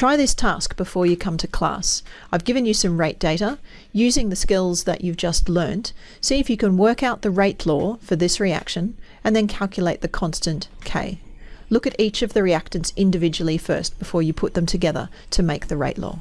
Try this task before you come to class. I've given you some rate data. Using the skills that you've just learnt, see if you can work out the rate law for this reaction and then calculate the constant K. Look at each of the reactants individually first before you put them together to make the rate law.